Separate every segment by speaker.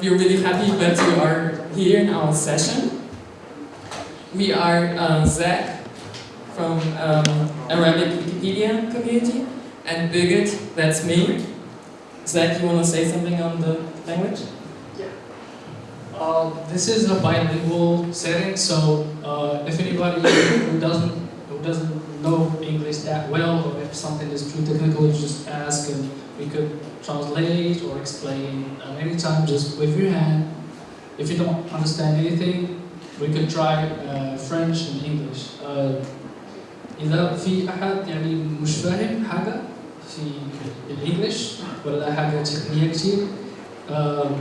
Speaker 1: we're really happy that you are here in our session. We are uh, Zach from um, Arabic Wikipedia community and Birgit, that's me. Zach, you want to say something on the language?
Speaker 2: Uh, this is a bilingual setting, so uh, if anybody who doesn't who doesn't know English that well, or if something is too technical, you just ask, and we could translate or explain. Uh, anytime, just wave your hand. If you don't understand anything, we could try uh, French and English. Uh, إذا في أحد يعني مش فاهم حاجة في الإنجليش ولا حاجة تقنية كتير um,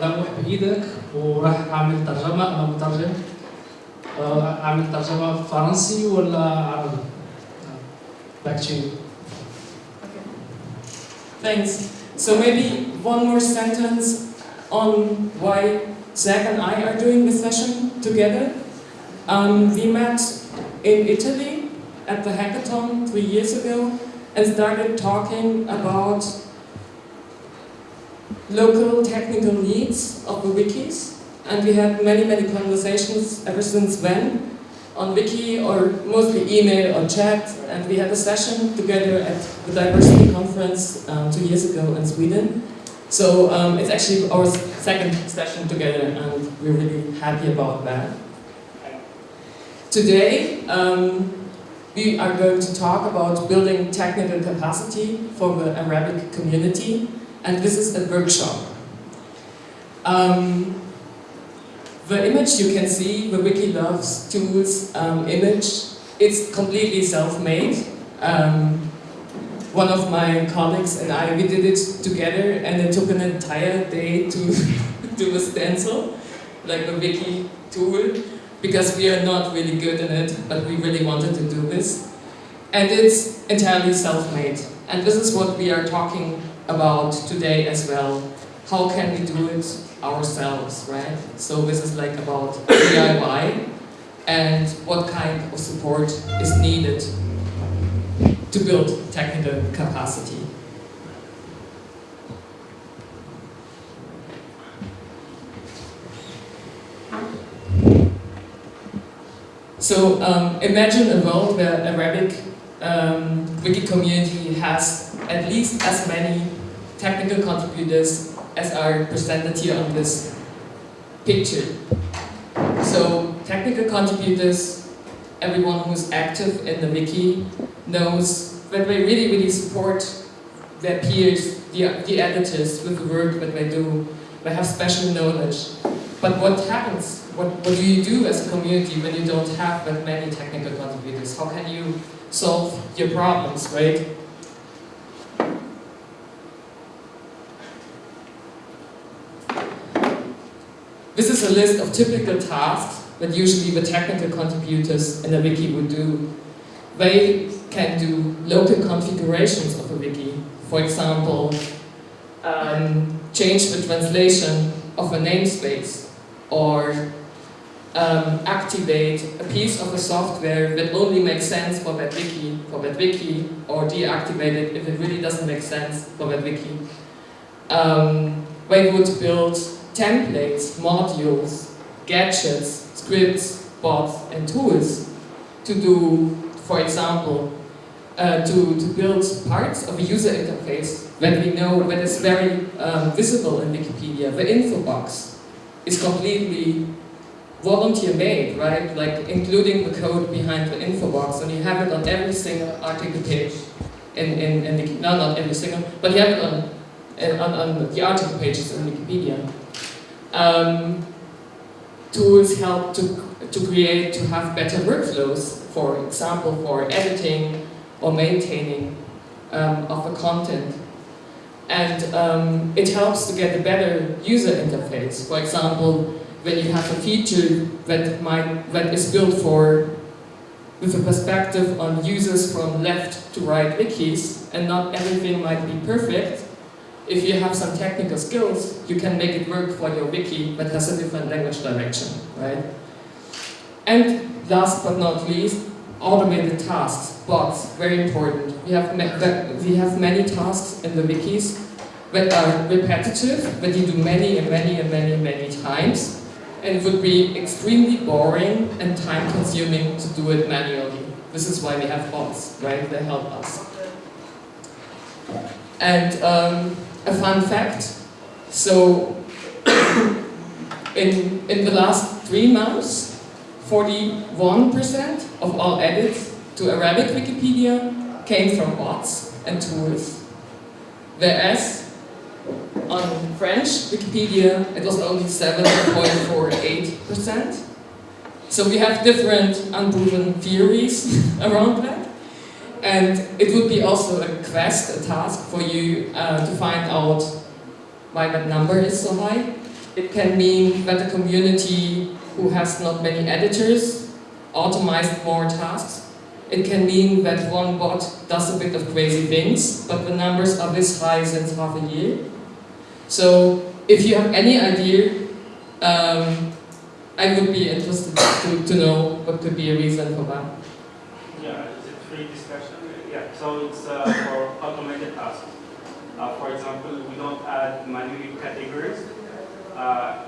Speaker 2: لوح بإيدك وراح أعمل ترجمة أنا مترجم uh, أعمل ترجمة فرنسي ولا عربي back to you
Speaker 1: Thanks. So maybe one more sentence on why Zach and I are doing this session together. Um, we met in Italy at the hackathon three years ago and started talking about local technical needs of the wikis. and we had many, many conversations ever since then on wiki or mostly email or chat. And we had a session together at the diversity conference um, two years ago in Sweden. So um, it's actually our second session together and we're really happy about that. Today, um, we are going to talk about building technical capacity for the Arabic community and this is a workshop. Um, the image you can see, the Wikiloves tools um, image, it's completely self-made. Um, one of my colleagues and I, we did it together and it took an entire day to do a stencil, like a wiki tool, because we are not really good in it, but we really wanted to do this. And it's entirely self-made. And this is what we are talking about today as well. How can we do it ourselves, right? So this is like about DIY and what kind of support is needed to build technical capacity. So um, imagine a world where Arabic um, wiki community has at least as many technical contributors as are presented here on this picture. So technical contributors, everyone who's active in the wiki knows that they really, really support their peers, the, the editors with the work that they do. They have special knowledge. But what happens? What, what do you do as a community when you don't have that many technical contributors? How can you solve your problems, right? This is a list of typical tasks that usually the technical contributors in a wiki would do. They can do local configurations of a wiki. For example, um, change the translation of a namespace or um, activate a piece of a software that only makes sense for that wiki, for that wiki, or deactivate it if it really doesn't make sense for that wiki. Um, they would build templates, modules, gadgets, scripts, bots, and tools to do, for example, uh, to, to build parts of a user interface that we know that is very um, visible in Wikipedia. The info box is completely volunteer made, right? Like including the code behind the info box, and you have it on every single article page. In, in, in the, no, not every single, but you have it on, on, on the article pages in Wikipedia. Um, tools help to, to create, to have better workflows, for example, for editing or maintaining um, of the content. And um, it helps to get a better user interface. For example, when you have a feature that might that is built for with a perspective on users from left to right wikis, and not everything might be perfect, if you have some technical skills, you can make it work for your wiki that has a different language direction, right? And last but not least, automated tasks, bots, very important. We have, we have many tasks in the wikis that are repetitive, that you do many and many and many many times, and it would be extremely boring and time consuming to do it manually. This is why we have bots, right? They help us. And um, a fun fact, so in, in the last three months, 41% of all edits to Arabic Wikipedia came from bots and tools. Whereas on French Wikipedia it was only 7.48%. So we have different unproven theories around that. And it would be also a quest, a task for you uh, to find out why that number is so high. It can mean that the community who has not many editors automized more tasks. It can mean that one bot does a bit of crazy things, but the numbers are this high since half a year. So if you have any idea, um, I would be interested to, to know what could be a reason for that.
Speaker 3: Yeah, it's a free discussion. Yeah, so it's uh, for automated tasks. Uh, for example, we don't add manually categories. Uh,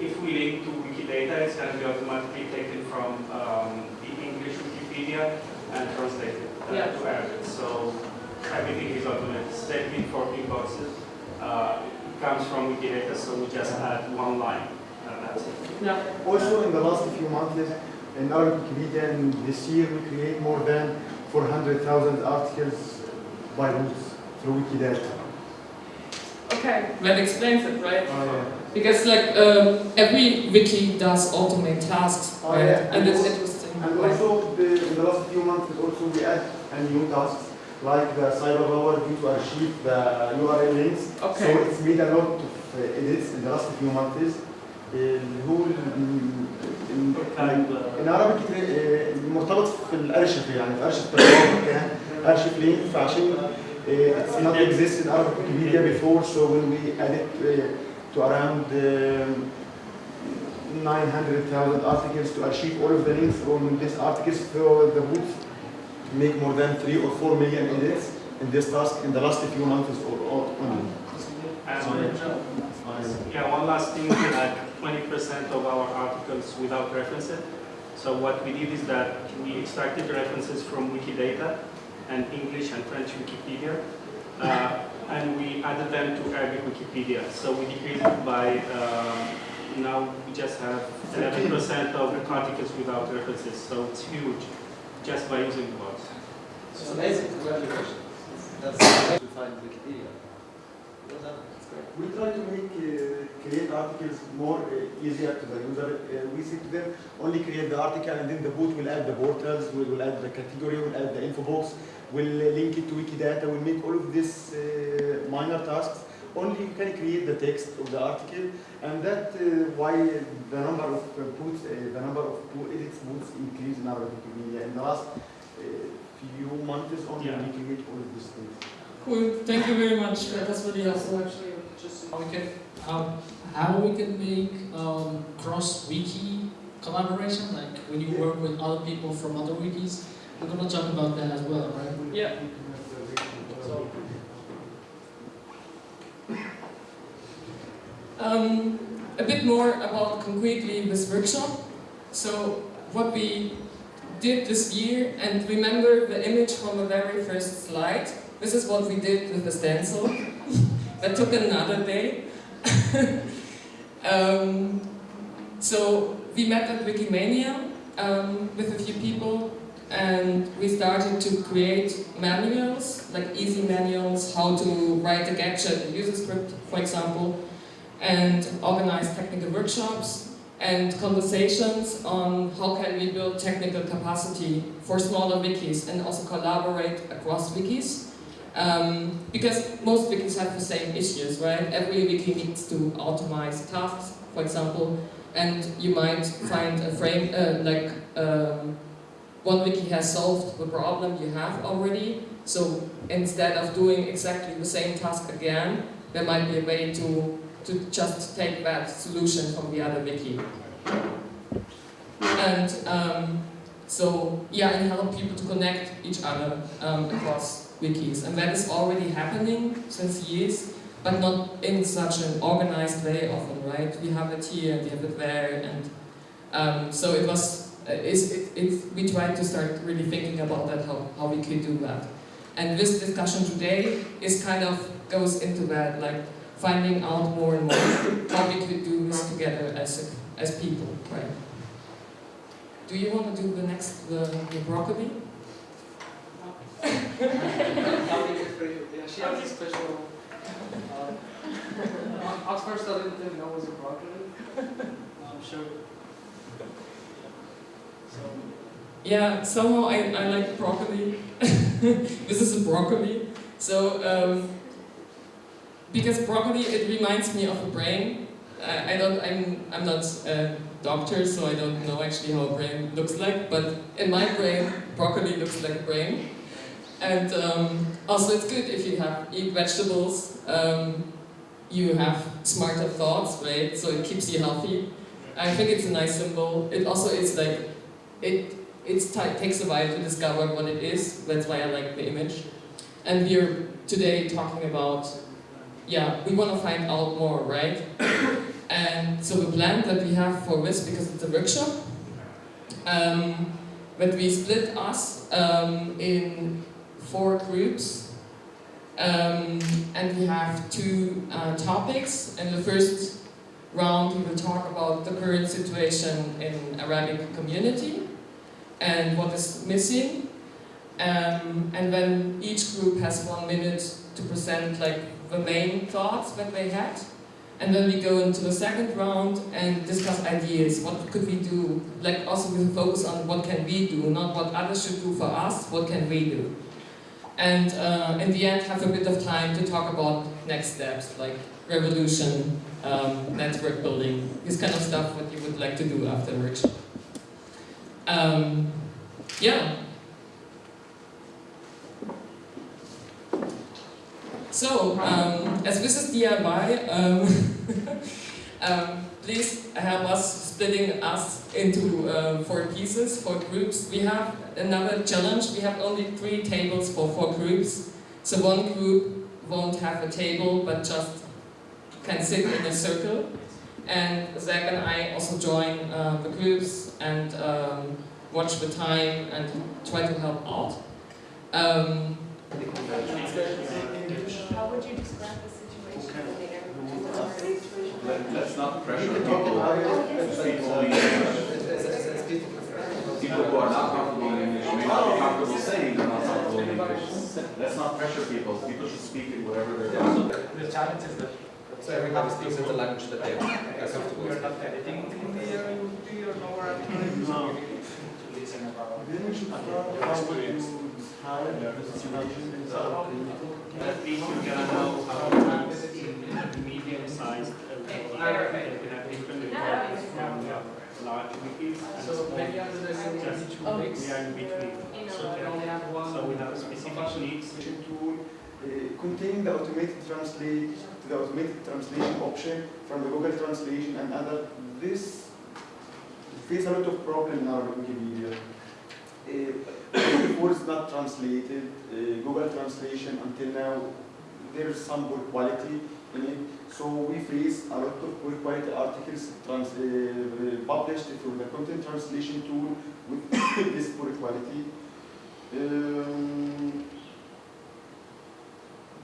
Speaker 3: if we link to Wikidata, it's going to be automatically taken from um, the English Wikipedia and translated uh,
Speaker 1: Yeah.
Speaker 3: to Arabic. So everything is automated. Same thing for info boxes. Uh, it comes from Wikidata, so we just add one line. That's it.
Speaker 1: Yeah.
Speaker 4: Also, in the last few months, in Arabic Wikipedia, and this year we create more than 400,000 articles by roots through Wikidata.
Speaker 1: Okay. That explains it, right?
Speaker 4: Oh, yeah.
Speaker 1: Because like um, every wiki does automate tasks,
Speaker 4: Oh,
Speaker 1: right?
Speaker 4: yeah.
Speaker 1: And it's interesting.
Speaker 4: And also, the, in the last few months, also we add a new tasks like the cyber power due to archive the URL links.
Speaker 1: Okay.
Speaker 4: So it's made a lot of uh, edits in the last few months. اللي هو ال- ال-
Speaker 3: And, uh,
Speaker 4: in Arabic uh, مرتبط في الارشف يعني في ارشف تطور كان ارشف لينك فعشان uh, it's not exist in Arabic Wikipedia before so when we add it uh, to around um, 900,000 articles to achieve all of the links on these articles for the booth to make more than 3 or 4 million edits in this task in the last few months or, or only.
Speaker 3: and
Speaker 4: Sorry.
Speaker 3: Yeah, one last thing, we had 20% of our articles without references. So what we did is that we extracted references from Wikidata and English and French Wikipedia, uh, and we added them to Arabic Wikipedia. So we decreased it by, um, now we just have 11% of the articles without references, so it's huge, just by using the bots.
Speaker 5: It's amazing, congratulations. That's to find Wikipedia. Well done. That's great.
Speaker 4: We try to make uh, create articles more uh, easier to the user. Uh, we say to them only create the article and then the boot will add the portals, we will add the category, we will add the info box, we will uh, link it to Wikidata, we will make all of these uh, minor tasks. Only you can create the text of the article, and that uh, why the number of uh, boots, uh, the number of boot edits boots increase in our Wikipedia. In the last uh, few months only
Speaker 3: Yeah.
Speaker 4: we create all of these things.
Speaker 1: Cool. Thank you very much. That's really helpful.
Speaker 2: Actually, just how we can, um, how we can make um, cross-wiki collaboration, like when you work with other people from other wikis. We're gonna talk about that as well, right?
Speaker 1: Yeah.
Speaker 2: So,
Speaker 1: Um, a bit more about concretely this workshop. So what we did this year, and remember the image from the very first slide. This is what we did with the stencil. that took another day. um, so we met at Wikimania um, with a few people and we started to create manuals, like easy manuals, how to write a gadget, a user script, for example, and organize technical workshops and conversations on how can we build technical capacity for smaller wikis and also collaborate across wikis. Um, because most wikis have the same issues, right? Every wiki needs to automate tasks, for example, and you might find a frame, uh, like um, one wiki has solved the problem you have already, so instead of doing exactly the same task again, there might be a way to, to just take that solution from the other wiki. And um, so, yeah, and help people to connect each other um, across wikis. And that is already happening since years. but not in such an organized way often, right? We have it here, we have it there, and um, so it was, uh, it's, it, it, we tried to start really thinking about that, how, how we could do that. And this discussion today is kind of goes into that, like finding out more and more how we could do this together as, as people, right? Do you want to do the next, the, the broccoli?
Speaker 5: I'll make it for you. Yeah, she has a special. Uh, first, I didn't even know was a broccoli. I'm sure. So,
Speaker 1: Yeah, somehow I, I like broccoli. this is a broccoli. So, um, because broccoli, it reminds me of a brain. I, I don't, I'm, I'm not a doctor, so I don't know actually how a brain looks like, but in my brain, broccoli looks like a brain. And um, also it's good if you have eat vegetables, um, you have smarter thoughts, right? So it keeps you healthy. I think it's a nice symbol. It also is like, it it's takes a while to discover what it is. That's why I like the image. And we're today talking about, yeah, we want to find out more, right? and so the plan that we have for this, because it's a workshop, um, we split us um, in four groups. Um, and we have two uh, topics. In the first round, we will talk about the current situation in Arabic community and what is missing. Um, and then each group has one minute to present like the main thoughts that they had. And then we go into the second round and discuss ideas. What could we do? Like also a focus on what can we do, not what others should do for us, what can we do? And uh, in the end have a bit of time to talk about next steps, like revolution, um, network building, this kind of stuff what you would like to do after a workshop. Um, yeah. So, um, as this is DIY, please help us splitting us into uh, four pieces, four groups. We have another challenge. We have only three tables for four groups. So one group won't have a table, but just can sit in a circle. And Zach and I also join uh, the groups and um, watch the time and try to help out. Um,
Speaker 6: How would you describe the situation in the area?
Speaker 7: Let- Let's not pressure people. to speak only People who are not comfortable in English may not be oh. comfortable saying they're not comfortable in English. Let's not pressure people. People should speak in whatever they're comfortable.
Speaker 8: The challenge is that
Speaker 9: So everybody speaks in the language that they are comfortable
Speaker 8: you're not editing Hindi or Urdu or lower
Speaker 3: No.
Speaker 8: to listen about.
Speaker 4: Then we should start how to describe the situation in South
Speaker 3: At least you're gonna know how to use medium-sized
Speaker 5: so.
Speaker 3: We are in between.
Speaker 5: So.
Speaker 3: So we have specific needs.
Speaker 4: translation tool uh, containing the automated translate, the automated translation option from the Google Translation and other. This face a lot of problem in our Wikipedia. Uh, it's not translated, uh, Google Translation until now, there is some poor quality. So we face a lot of poor quality articles trans, uh, published through the content translation tool with this poor quality. Um,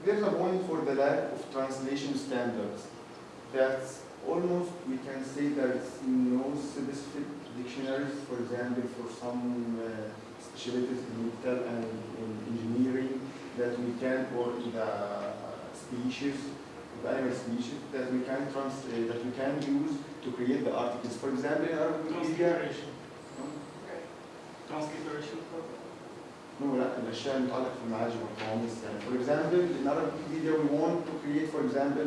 Speaker 4: there's a point for the lack of translation standards. That's almost, we can say there's no specific dictionaries, for example, for some uh, specialties in medical and in engineering that we can, or in the species, the animal species, that we can trans, uh, that we can use to create the articles. For example, in our Wikipedia,
Speaker 3: Transliteration. Transliteration program.
Speaker 4: No, لا الاشياء المتعلقه في المعاجم والقواميس يعني for example in our Wikipedia we want to create for example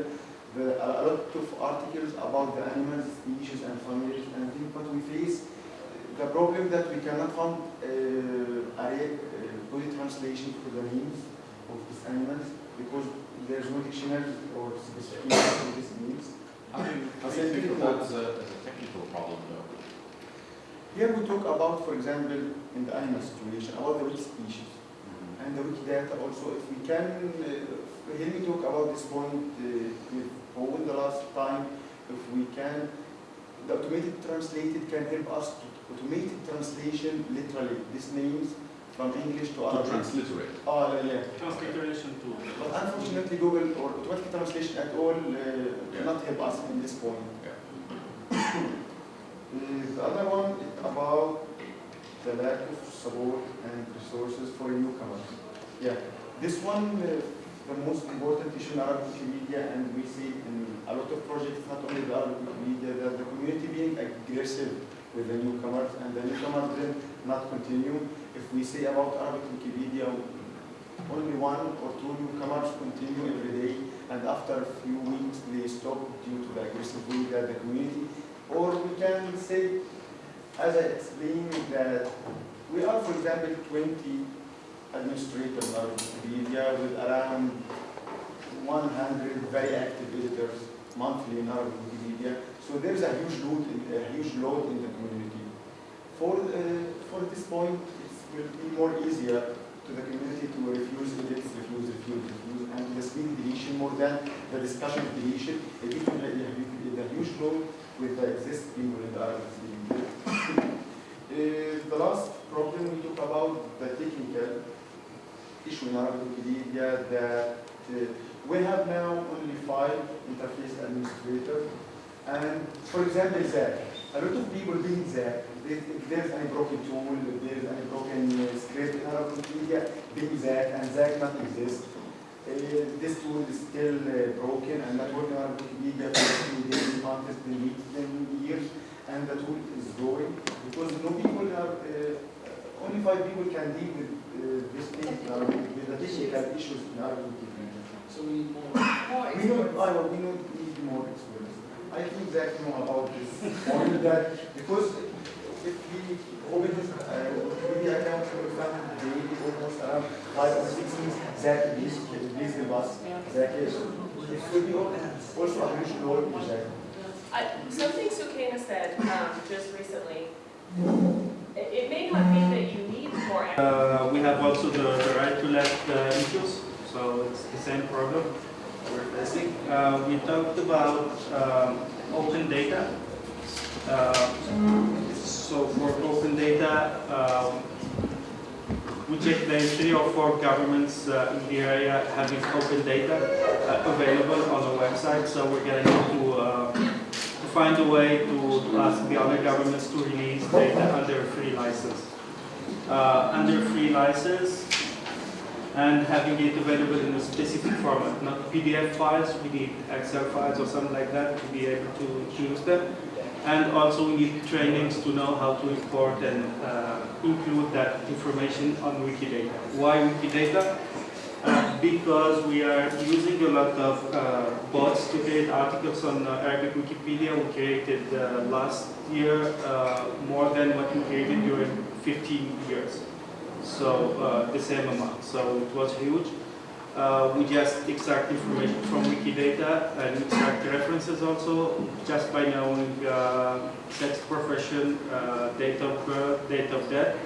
Speaker 4: the, a lot of articles about the animals species and families and things but we face the problem that we cannot find uh, a re- uh, good translation for the names of these animals because there's no dictionary or specification for these names.
Speaker 7: How do you, how do you think of that as a, a technical problem though?
Speaker 4: Here we talk about, for example, in the animal situation, about the which species. and the Wikidata also. If we can, uh, hear me talk about this point uh, with the last time, if we can, the automated translated can help us to automated translation literally. This means from English to
Speaker 7: To
Speaker 4: Arabic.
Speaker 7: transliterate.
Speaker 4: Oh, yeah.
Speaker 3: Transliteration tool.
Speaker 4: But unfortunately, Google or automatic translation at all uh, cannot help us in this point.
Speaker 7: Yeah.
Speaker 4: Uh, the other one is about the lack of support and resources for newcomers. Yeah, this one, uh, the most important issue in Arabic Wikimedia, and we see in a lot of projects, not only the Arabic Wikimedia, that the community being aggressive with the newcomers, and the newcomers then not continue. If we say about Arabic Wikipedia, only one or two newcomers continue every day, and after a few weeks they stop due to the aggressive way the community, or we can say, as I explained, that we are, for example, 20 administrators in Arabic Wikipedia with around 100 very active visitors monthly in Arabic Wikipedia. So there is a huge load, in, a huge load in the community. For, uh, for this point, it will be more easier to the community to refuse edits, refuse, refuse, refuse, and the speed deletion more than the discussion of deletion. Will be a huge load with the existing the Wikipedia. Uh, the last problem we talk about the technical issue in Arabic Wikipedia that uh, we have now only five interface administrators. And for example, Zach, a lot of people being Zach, if if there's any broken tool, if there's any broken uh, script in Arabic Wikipedia, being Zach and Zach not exist. Uh, this tool is still uh, broken and not working on Wikipedia for days, months, then weeks, then years, and the tool is growing because no people are, uh, only five people can deal with uh, this thing with the technical issues in Arabic Wikipedia.
Speaker 2: So we need more.
Speaker 6: More
Speaker 4: We don't. I, we don't need more experts. I think Zach know about this point that because
Speaker 6: Something Sukaina said um, just recently, it it may not be that you need more
Speaker 3: Uh, we have also the, the right to left uh, issues, so it's the same problem we're facing. Uh, we talked about um, open data. Uh, so for open data, um, we checked there are three or four governments uh, in the area having open data uh, available on the website. So we're going to uh, to find a way to, to ask the other governments to release data under free license uh, under free license and having it available in a specific format, not PDF files, we need Excel files or something like that to be able to use them. And also we need trainings to know how to import and uh, include that information on Wikidata. Why Wikidata? Uh, because we are using a lot of uh, bots to create articles on uh, Arabic Wikipedia. We created uh, last year uh, more than what we created during 15 years. So the same amount. So it was huge. Uh, we just extract information from Wikidata and extract references also just by knowing uh, sex, profession, uh, date of birth, date of death,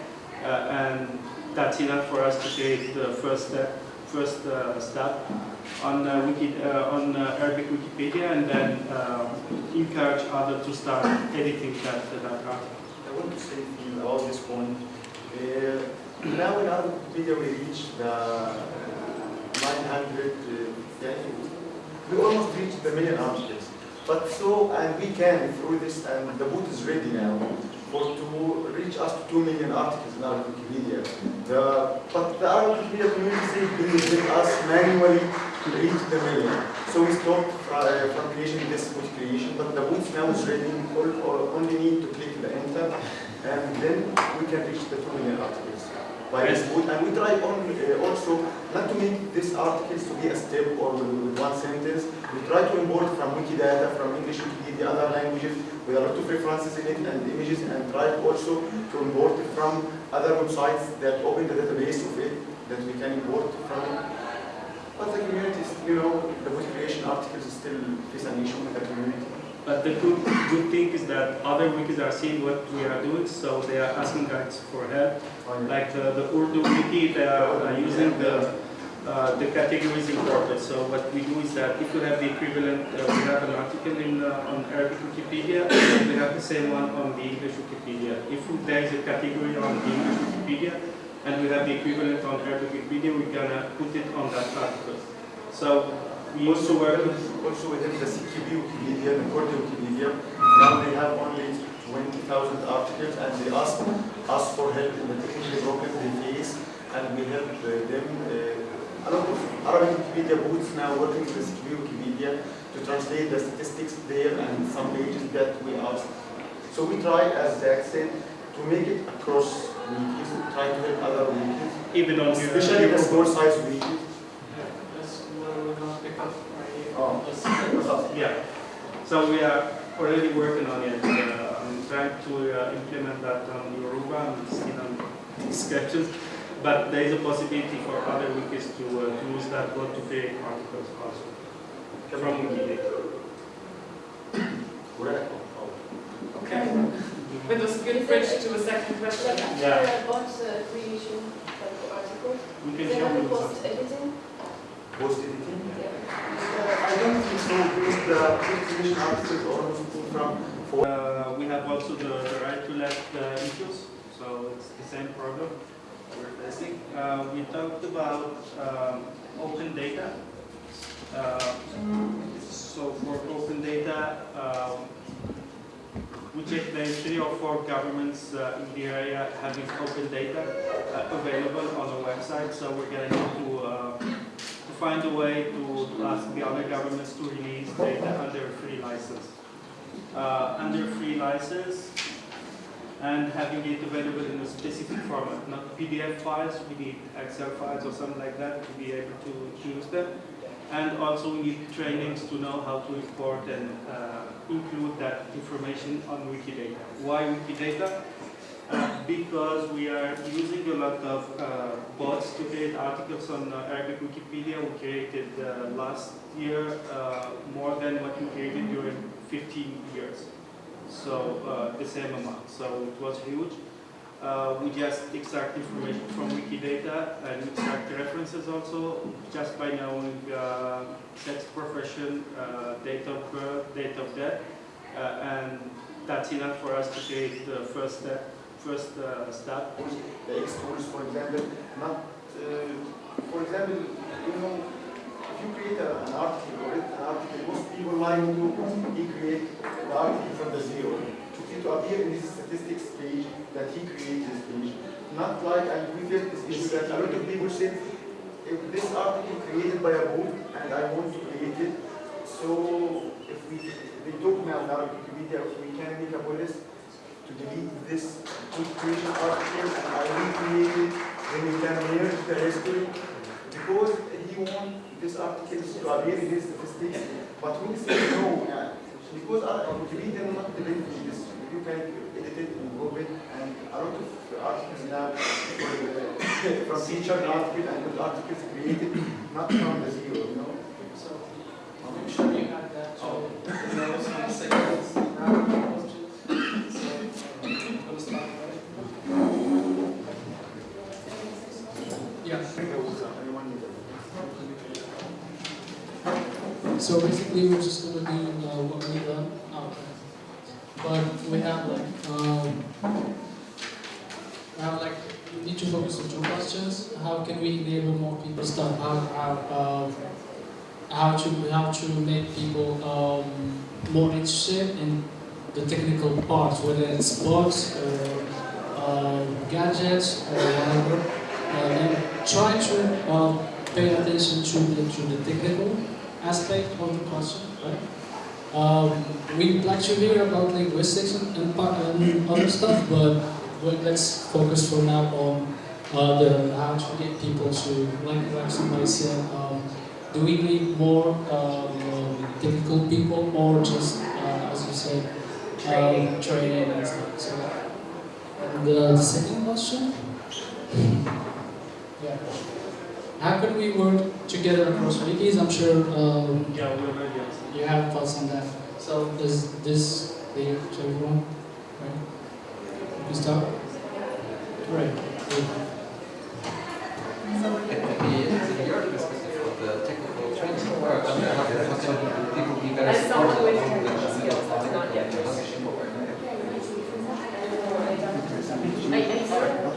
Speaker 3: uh, and that's enough for us to create the first step, first uh, step on uh, Wiki, on Arabic Wikipedia, and then encourage others to start editing that that article.
Speaker 4: I want to say about this point. Now in Arabic Wikipedia we reached the 900, uh, we almost reached the million articles. But so, and we can through this, and the boot is ready now for to reach us to 2 million articles in Arabic Wikipedia. The, but the Arabic Wikipedia community said they will us manually to reach the million. So we stopped uh, from creation this boot creation, but the boot now is ready. We only need to click the enter, and then we can reach the 2 million articles by boot. And we try on, uh, also not to make these articles to be a step or with, one sentence. We try to import from Wikidata, from English Wikipedia, other languages, with a lot of references in it and images, and try also to import from other websites that open the database of it that we can import from. But the community, you know, the boot creation articles still face an issue with the community.
Speaker 3: But the good, good thing is that other wikis are seeing what we are doing, so they are asking us for help. Like uh, the Urdu wiki, they are uh, using the uh, the categories imported. So what we do is that if you have the equivalent, uh, we have an article in uh, on Arabic Wikipedia, we have the same one on the English Wikipedia. If there is a category on the English Wikipedia, and we have the equivalent on Arabic Wikipedia, we're gonna put it on that article. So we also
Speaker 4: Also within the CKB Wikipedia, the Kurdi Wikipedia, now they have only 20,000 articles and they ask us for help in the technical problems they face and we help uh, them. Uh, a lot of Arabic Wikipedia booths now working with the CKB Wikipedia to translate the statistics there and some pages that we ask. So we try, as Zach said, to make it across wikis, try to help other wikis,
Speaker 3: even on your
Speaker 4: especially the small size wikis.
Speaker 5: That's where we're gonna pick up right here.
Speaker 4: Oh.
Speaker 5: Let's-
Speaker 3: Yeah. So we are already working on it. Uh, I'm trying to uh, implement that on Yoruba and still on discussions. But there is a possibility for other wikis to, uh, use that code to create articles also from Wikidata.
Speaker 1: Okay. With a good bridge to a second question.
Speaker 3: Yeah.
Speaker 10: About uh, creation of the article,
Speaker 3: We can
Speaker 10: they
Speaker 3: show
Speaker 10: have
Speaker 3: you
Speaker 10: post
Speaker 3: something.
Speaker 10: editing. Yeah.
Speaker 4: I don't think so, because the articles almost came from
Speaker 3: Uh, we have also the, the right to left uh, issues, so it's the same problem we're facing. Uh, we talked about um, open data. Uh, so for open data, um, we check there's three or four governments uh, in the area having open data uh, available on the website. So we're going to uh, find a way to, to ask the other governments to release data under free license uh, under free license and having it available in a specific format, not PDF files, we need Excel files or something like that to be able to, to use them. And also we need trainings to know how to import and uh, include that information on Wikidata. Why Wikidata? Because we are using a lot of uh, bots to create articles on uh, Arabic Wikipedia. We created uh, last year uh, more than what we created during 15 years. So uh, the same amount. So it was huge. We just extract information from Wikidata and extract references also just by knowing sex, profession, date of birth, date of death, and that's enough for us to create the first step. First uh, step.
Speaker 4: the tools, for example, not, uh, for example, you know, if you create a, an article or an article, most people like to recreate the article from the zero. To, appear in this statistics page that he created this page. Not like, and we this issue that a lot of people said, if this article created by a bot and I want to create it, so if we, they me on our Wikipedia, we can make a policy to delete this creation article and I recreate it, then we can merge the history. Because he want this article to appear in his statistics, but we say no, yeah. because our Wikipedia not delete this. You can edit it, improve it, and a lot of articles now from featured article and good articles created not from the zero, you know.
Speaker 5: So, I'm sure you had that, oh. was some seconds, round of questions. So, uh, we'll start, right?
Speaker 1: Yeah.
Speaker 4: Anyone need it?
Speaker 2: So basically, we're just gonna do uh, what we done out there. But we have like, um, we have like, we need to focus on two questions. How can we enable more people stuff? How, how, um, how to, how to make people um, more interested in the technical parts, whether it's bots or uh, gadgets or whatever. Uh, and try to uh, pay attention to the, to the technical aspect of the question, right? Um, we'd like to hear about linguistics and, and, and other stuff, but let's focus for now on uh, the how to get people to, like, like somebody said, um, do we need more um, technical people or just, uh, as you said, um, training and stuff? So, and uh, the second question? Yeah. How can we work together across wikis? I'm sure um,
Speaker 3: Yeah, we already answered.
Speaker 2: you have thoughts on that. So is this lead to everyone? Right? You start? Right.
Speaker 9: Maybe in your perspective of the technical training, or how how can people be better supported along the
Speaker 6: skills, not yet. I, I sort of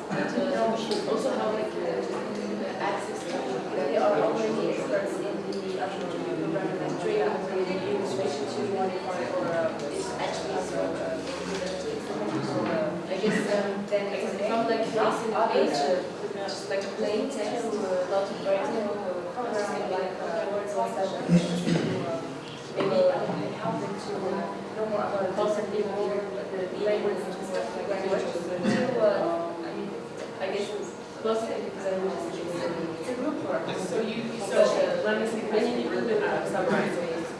Speaker 6: also how like uh, access to they are already experts in the attribution programming like trade administration to modify or uh, is actually so uh, so, uh, I guess um, then from like recent age uh, just like plain text to a lot of writing uh, like uh, words and uh, maybe help them to know constantly more the language and stuff like that uh, I guess mostly because I was it's a group work. So you, so uh, let me see, many people do uh, summarize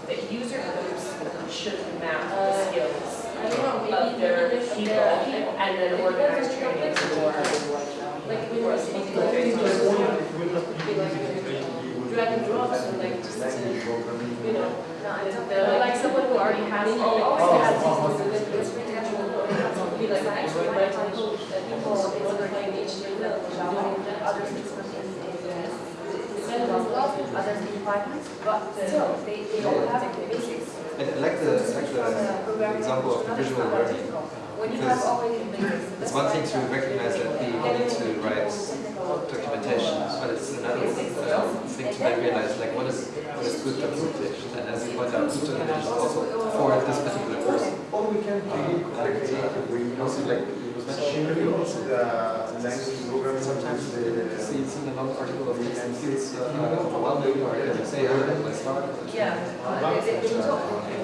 Speaker 6: that user groups should map the skills
Speaker 10: I don't know, maybe
Speaker 6: of their people and then organize training for.
Speaker 10: Like we were speaking like we were like drag and drop, so like just to, you know,
Speaker 6: The, like someone who already has.
Speaker 10: Oh, always has people, so that it's really natural.
Speaker 6: Be like actually writing
Speaker 10: People, in order to engage in the others in others in departments, but still, they, they all have the basics.
Speaker 9: I I like the, I like the example of the visual learning.
Speaker 10: When you have already.
Speaker 9: It's one thing to recognize that people need to write documentation, but it's another uh, thing to then realize like what is what is good documentation. And as you point out, good documentation is also for this particular person.
Speaker 4: All we can create
Speaker 9: Uh, Also, like it was mentioned,
Speaker 4: machinery, the language programming,
Speaker 9: sometimes
Speaker 4: the,
Speaker 9: you see it's in a long article of text and feels uh, overwhelming, or you say, oh, I start.
Speaker 10: Yeah.
Speaker 9: Uh,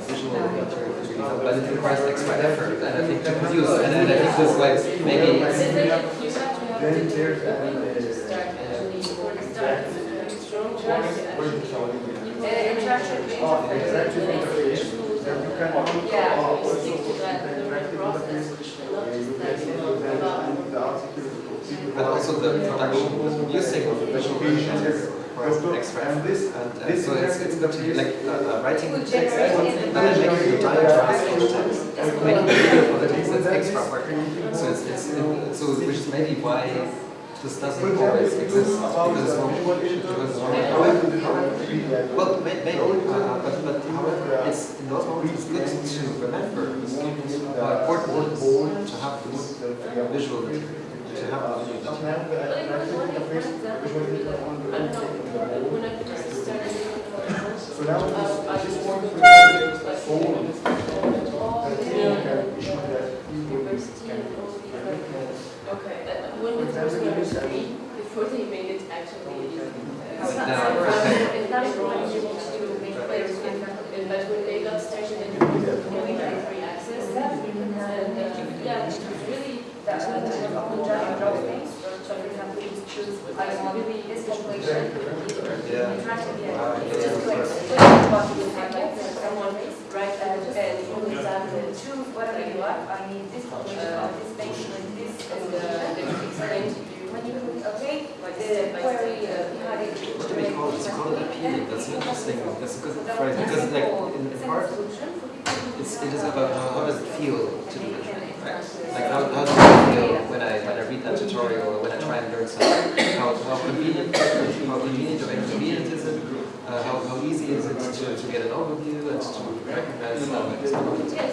Speaker 9: visual material is really helpful, but it requires extra effort, and I think to produce, and then I think this way, maybe it's,
Speaker 10: have to have
Speaker 4: then there's uh,
Speaker 10: start actually before the start. Strong
Speaker 4: where's the
Speaker 10: interaction.
Speaker 4: Sound?
Speaker 10: Interaction
Speaker 4: interactive interface. Then you can also
Speaker 10: Yeah,
Speaker 4: also
Speaker 10: stick to that,
Speaker 4: the
Speaker 10: the
Speaker 4: interactive
Speaker 10: process,
Speaker 4: interface.
Speaker 10: not just
Speaker 4: You
Speaker 10: that,
Speaker 4: can
Speaker 10: you
Speaker 4: use
Speaker 10: know,
Speaker 4: that
Speaker 10: about-
Speaker 4: in the article.
Speaker 9: but also the production, the using of the visual materials requires extra
Speaker 4: And
Speaker 9: effort.
Speaker 4: this,
Speaker 9: And uh,
Speaker 4: this
Speaker 9: so it's, it's good to, like, uh, uh, writing
Speaker 10: Would
Speaker 9: text,
Speaker 10: generate
Speaker 9: but
Speaker 10: an
Speaker 9: then making the diagrams for the text,
Speaker 10: It's
Speaker 9: making
Speaker 10: good.
Speaker 9: video for the text, that's extra work. So it's, it's, it- so which is maybe why this doesn't always exist, because it's more, because it's more Well, maybe, uh, but, but however, it's, in those moments, it's good to remember how important to have this visual, to have the visual.
Speaker 10: But it was one one example would be like, I don't know, when I first started doing it,
Speaker 4: So now
Speaker 10: uh, I
Speaker 4: this
Speaker 10: just
Speaker 4: one
Speaker 10: worked
Speaker 4: is
Speaker 10: with like
Speaker 4: forward.
Speaker 10: all
Speaker 4: I
Speaker 10: the
Speaker 4: think you can issue that people
Speaker 10: university
Speaker 4: can
Speaker 10: and all these like, okay, uh, when we first got three, before they made it actually, uh, it's not, it's not- it's impossible to make but when they got started free access, and, uh, yeah, it was really, that, and drop so you choose, I really this population,
Speaker 9: Yeah. Ah,
Speaker 10: just you like someone, and, and you choose whatever you want, I this population, of this this, and, uh, then you explain to you, when you click okay, like the query, uh, behind it.
Speaker 9: What do we call it? It's called an appealing, that's an interesting, that's a good phrase, because like, in in part, it's, it is about how, does it feel to do it, right? Like how, how does it feel when I, when I read that tutorial or when I try and learn something? How, how convenient, how convenient or inconvenient is it? Uh, how, how easy is it to, to get an overview and to recognize?
Speaker 10: Yes,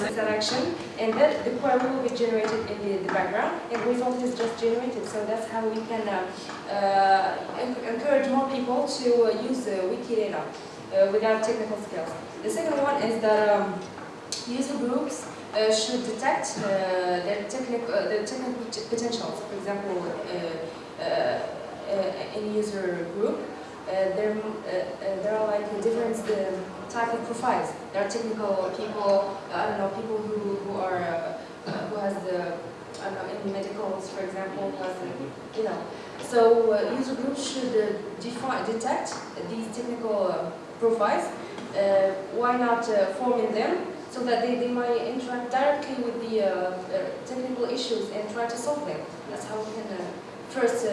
Speaker 10: the selection, and then the query will be generated in the, the background, and result is just generated. So that's how we can uh, uh, encourage more people to uh, use Wikidata without technical skills. The second one is that um, user groups uh, should detect uh, their technical, uh, their technical potentials. For example, in user group, there, there are like different um, type of profiles. There are technical people, uh, I don't know, people who, who are, uh, uh, who has the, I don't know, in medicals, for example, has, you know. So uh, user groups should uh, detect these technical uh, profiles. Why not forming them so that they, they might interact directly with the technical issues and try to solve them. That's how we can first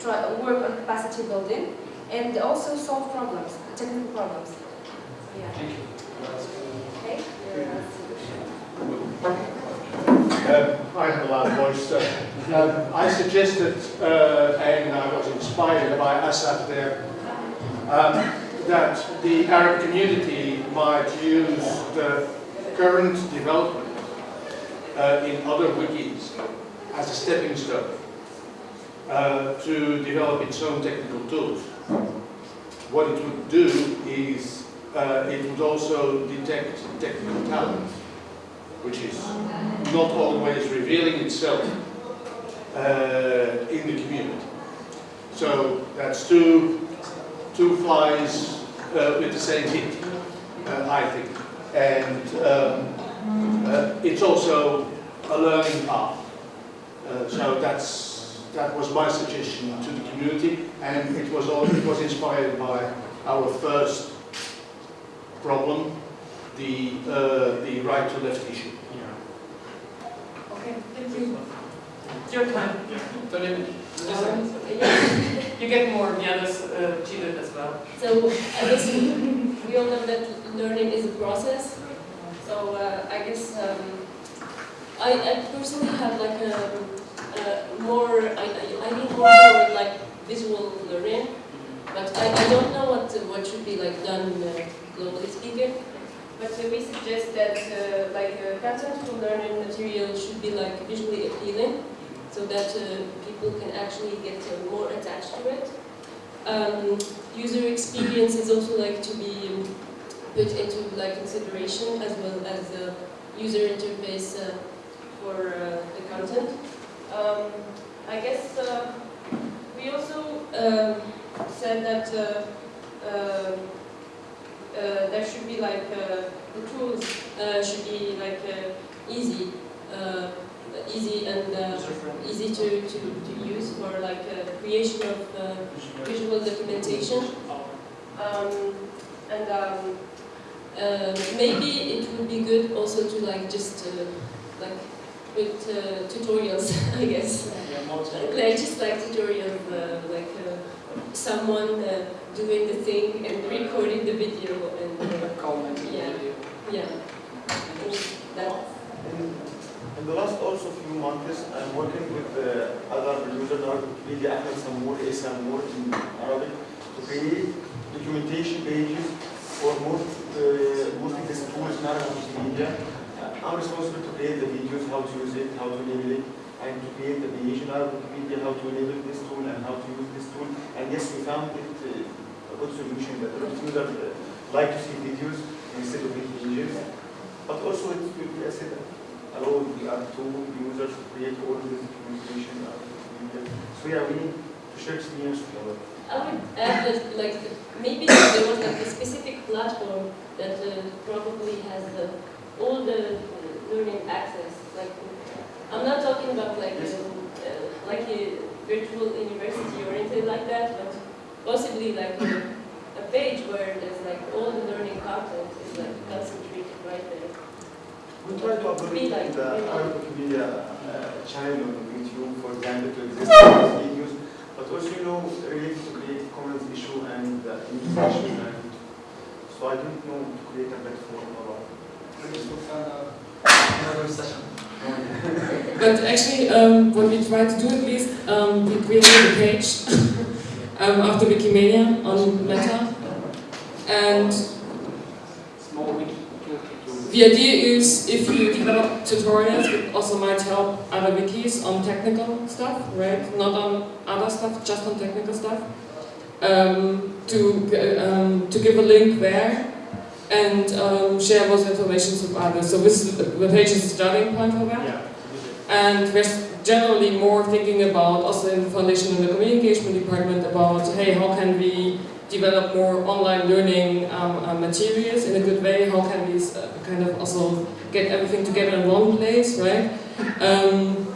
Speaker 10: try work on capacity building and also solve problems, technical problems. Yeah.
Speaker 2: Thank you.
Speaker 11: Um, I have a loud voice. Uh, I suggested, uh, and I was inspired by Assad there, um, that the Arab community might use the current development uh, in other wikis as a stepping stone uh, to develop its own technical tools. What it would do is uh, it would also detect technical talent, which is not always revealing itself uh, in the community. So that's two, two flies uh, with the same hit, uh, I think. And um, uh, it's also a learning path. Uh, so that's, that was my suggestion to the community, and it was, all, it was inspired by our first problem, the, uh, the right to left issue.
Speaker 1: Okay, thank you. It's your time.
Speaker 2: Don't even,
Speaker 1: Um, yeah, you get more, the others uh, cheated as well.
Speaker 12: So I guess we all know that learning is a process. So uh, I guess um, I, I personally have like a, a more I, I I need more like visual learning, but I, I don't know what what should be like done uh, globally speaking. But uh, we suggest that uh, like uh, content for learning material should be like visually appealing, so that uh, people can actually get uh, more attached to it. Um, user experience is also like to be put into like consideration as well as the user interface uh, for the content. Um, I guess we also um, said that uh, uh, uh, there should be like uh, the tools uh, should be like uh, easy, uh, easy and uh, easy to, to, to use for like uh, creation of uh, visual documentation. Um, and um, uh, maybe it would be good also to like just uh, like with uh, tutorials, I guess.
Speaker 2: Yeah,
Speaker 12: Like just like tutorials, uh, like uh, someone uh, doing the thing and recording the video and uh,
Speaker 2: commenting on the
Speaker 12: Yeah.
Speaker 2: video.
Speaker 12: yeah. That
Speaker 4: In, in the last also few months, I'm working with uh, other users, Wikipedia, Ahmed Samour, A. Samour in Arabic, to create documentation pages for most, uh, mostly these tools in Arabic Wikipedia. Uh, I'm responsible to create the videos, how to use it, how to enable it, and to create the Arabic Wikipedia, how to enable this tool and how to use this tool. And yes, we found it uh, a good solution that of users uh, like to see videos instead of pages. But also it will be said allow the other users to create all this documentation. So yeah, we need to share experience our
Speaker 12: I would add that, like, maybe there was like a specific platform that uh, probably has the, all the uh, learning access. Like, I'm not talking about like
Speaker 4: Yes.
Speaker 12: um, uh, like a virtual university or anything like that, but possibly like a, a page where there's like all the learning content is like concentrated right there.
Speaker 4: We try to upload
Speaker 12: Be
Speaker 4: it
Speaker 12: like-
Speaker 4: in the
Speaker 12: be like-
Speaker 4: Arabic Wikipedia uh, channel on YouTube, for example, to exist these videos, but also, you know, related to Creative Commons issue and uh, information and so I don't know to create a platform about.
Speaker 5: Please to find out another session.
Speaker 1: But actually, um, what we try to do at least, um, we created a page um, after Wikimania on Meta. And
Speaker 2: Small wiki.
Speaker 1: the idea is if you develop tutorials, it also might help other wikis on technical stuff, right? Not on other stuff, just on technical stuff. Um, to, um, to give a link there and um, share those information with others. So this is the, page is a starting point for that.
Speaker 4: Yeah.
Speaker 1: And we're generally more thinking about, also in the foundation and the communication department, about, hey, how can we develop more online learning um, uh, materials in a good way? How can we uh, kind of also get everything together in one place, right? Um,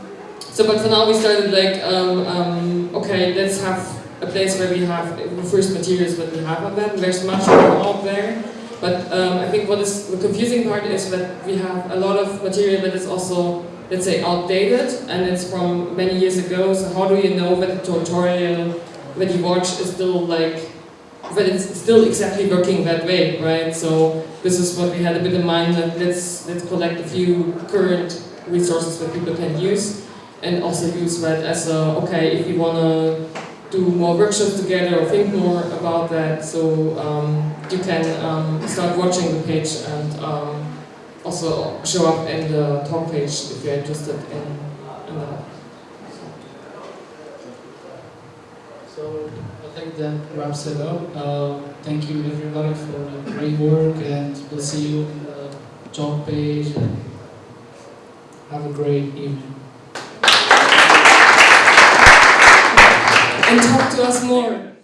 Speaker 1: so, but for now we started like, um, um, okay, let's have a place where we have the first materials that we have on that. There's much more out there. But um, I think what is the confusing part is that we have a lot of material that is also, let's say, outdated and it's from many years ago. So how do you know that the tutorial that you watch is still like, that it's still exactly working that way, right? So this is what we had a bit in mind that let's let's collect a few current resources that people can use and also use that as a okay if you wanna do more workshops together or think more about that. So um, you can um, start watching the page and um, also show up in the talk page if you're interested in, in that.
Speaker 2: So I think that wraps it up. Uh, thank you everybody for the great work and we'll see you in the talk page have a great evening.
Speaker 1: And talk to us more.